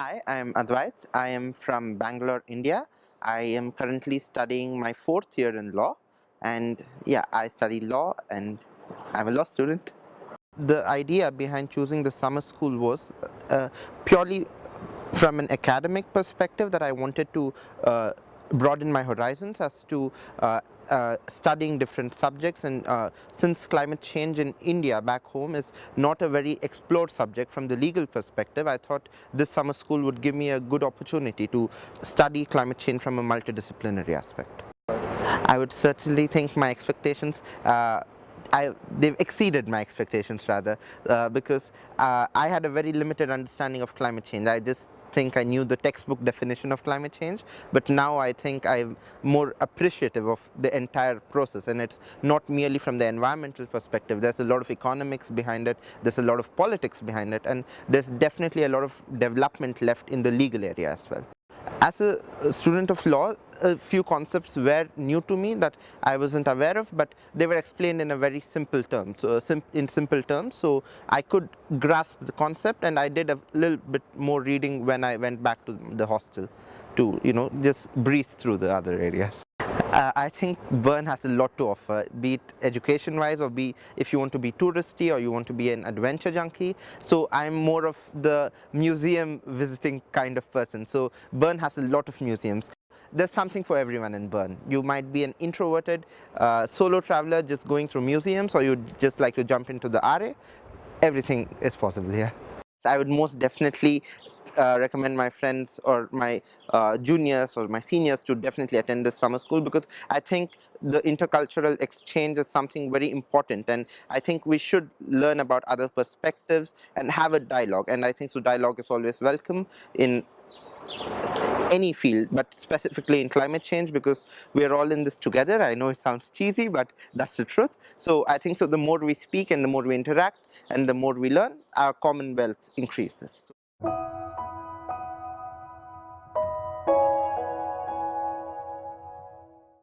Hi, I am Advait. I am from Bangalore, India. I am currently studying my fourth year in law and yeah, I study law and I'm a law student. The idea behind choosing the summer school was uh, purely from an academic perspective that I wanted to uh, broaden my horizons as to uh, uh, studying different subjects and uh, since climate change in India back home is not a very explored subject from the legal perspective I thought this summer school would give me a good opportunity to study climate change from a multidisciplinary aspect. I would certainly think my expectations uh, I, they've exceeded my expectations rather uh, because uh, I had a very limited understanding of climate change. I just think I knew the textbook definition of climate change, but now I think I'm more appreciative of the entire process and it's not merely from the environmental perspective. There's a lot of economics behind it, there's a lot of politics behind it, and there's definitely a lot of development left in the legal area as well. As a student of law, a few concepts were new to me that I wasn't aware of, but they were explained in a very simple terms, so sim in simple terms. So I could grasp the concept, and I did a little bit more reading when I went back to the hostel to you know just breeze through the other areas. Uh, I think Bern has a lot to offer, be it education wise or be if you want to be touristy or you want to be an adventure junkie. So I'm more of the museum visiting kind of person. So Bern has a lot of museums there's something for everyone in Bern. You might be an introverted uh, solo traveler just going through museums or you just like to jump into the Aare. Everything is possible here. So I would most definitely uh, recommend my friends or my uh, juniors or my seniors to definitely attend this summer school because I think the intercultural exchange is something very important and I think we should learn about other perspectives and have a dialogue. And I think so dialogue is always welcome in any field but specifically in climate change because we're all in this together. I know it sounds cheesy but that's the truth. So I think so the more we speak and the more we interact and the more we learn our commonwealth increases.